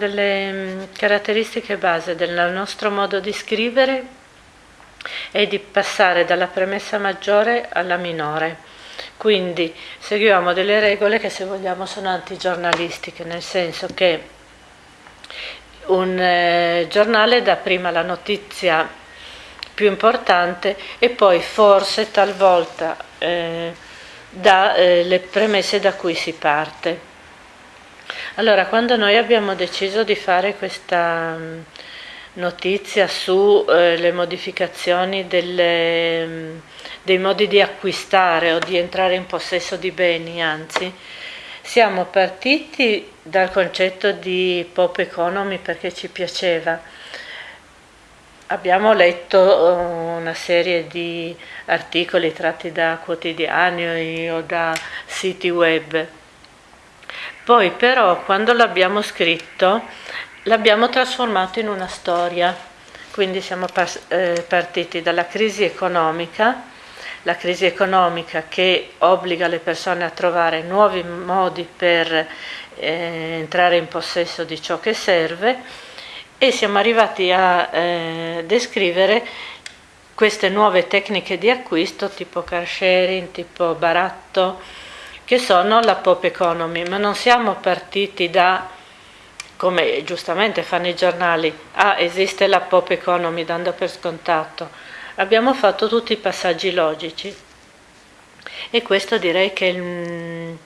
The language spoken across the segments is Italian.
Delle mm, caratteristiche base del nostro modo di scrivere è di passare dalla premessa maggiore alla minore. Quindi seguiamo delle regole che se vogliamo sono antigiornalistiche, nel senso che un eh, giornale dà prima la notizia più importante e poi forse talvolta eh, dà eh, le premesse da cui si parte. Allora, quando noi abbiamo deciso di fare questa mm, notizia sulle eh, modificazioni delle, mm, dei modi di acquistare o di entrare in possesso di beni, anzi, siamo partiti dal concetto di pop economy perché ci piaceva. Abbiamo letto eh, una serie di articoli tratti da quotidiani o da siti web poi però quando l'abbiamo scritto l'abbiamo trasformato in una storia, quindi siamo eh, partiti dalla crisi economica, la crisi economica che obbliga le persone a trovare nuovi modi per eh, entrare in possesso di ciò che serve e siamo arrivati a eh, descrivere queste nuove tecniche di acquisto tipo car sharing, tipo baratto, che sono la pop economy, ma non siamo partiti da, come giustamente fanno i giornali, ah esiste la pop economy dando per scontato, abbiamo fatto tutti i passaggi logici. E questo direi che è il,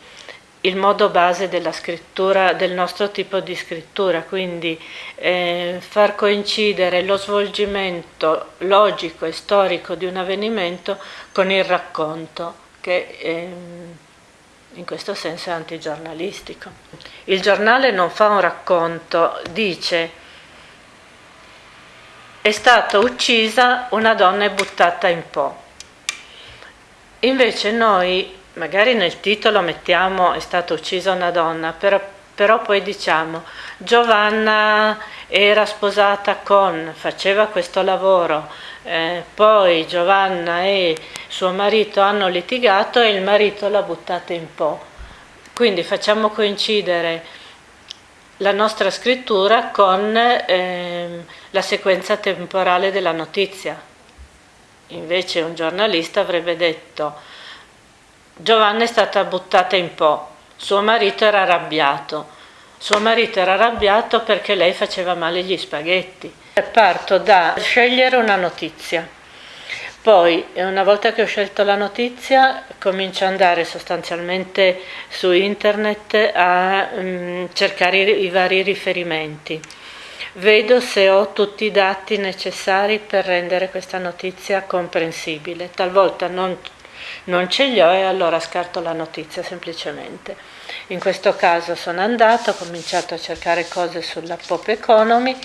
il modo base della scrittura, del nostro tipo di scrittura, quindi eh, far coincidere lo svolgimento logico e storico di un avvenimento con il racconto, che eh, in questo senso è antigiornalistico. Il giornale non fa un racconto, dice è stata uccisa una donna e buttata in po'. Invece noi magari nel titolo mettiamo è stata uccisa una donna, però, però poi diciamo Giovanna era sposata con, faceva questo lavoro, eh, poi Giovanna e suo marito hanno litigato e il marito l'ha buttata in po'. Quindi facciamo coincidere la nostra scrittura con eh, la sequenza temporale della notizia. Invece un giornalista avrebbe detto Giovanna è stata buttata in po', suo marito era arrabbiato, suo marito era arrabbiato perché lei faceva male gli spaghetti. Parto da scegliere una notizia. Poi, una volta che ho scelto la notizia, comincio ad andare sostanzialmente su internet a um, cercare i, i vari riferimenti. Vedo se ho tutti i dati necessari per rendere questa notizia comprensibile. Talvolta non non ce li ho e allora scarto la notizia semplicemente. In questo caso sono andata, ho cominciato a cercare cose sulla pop economy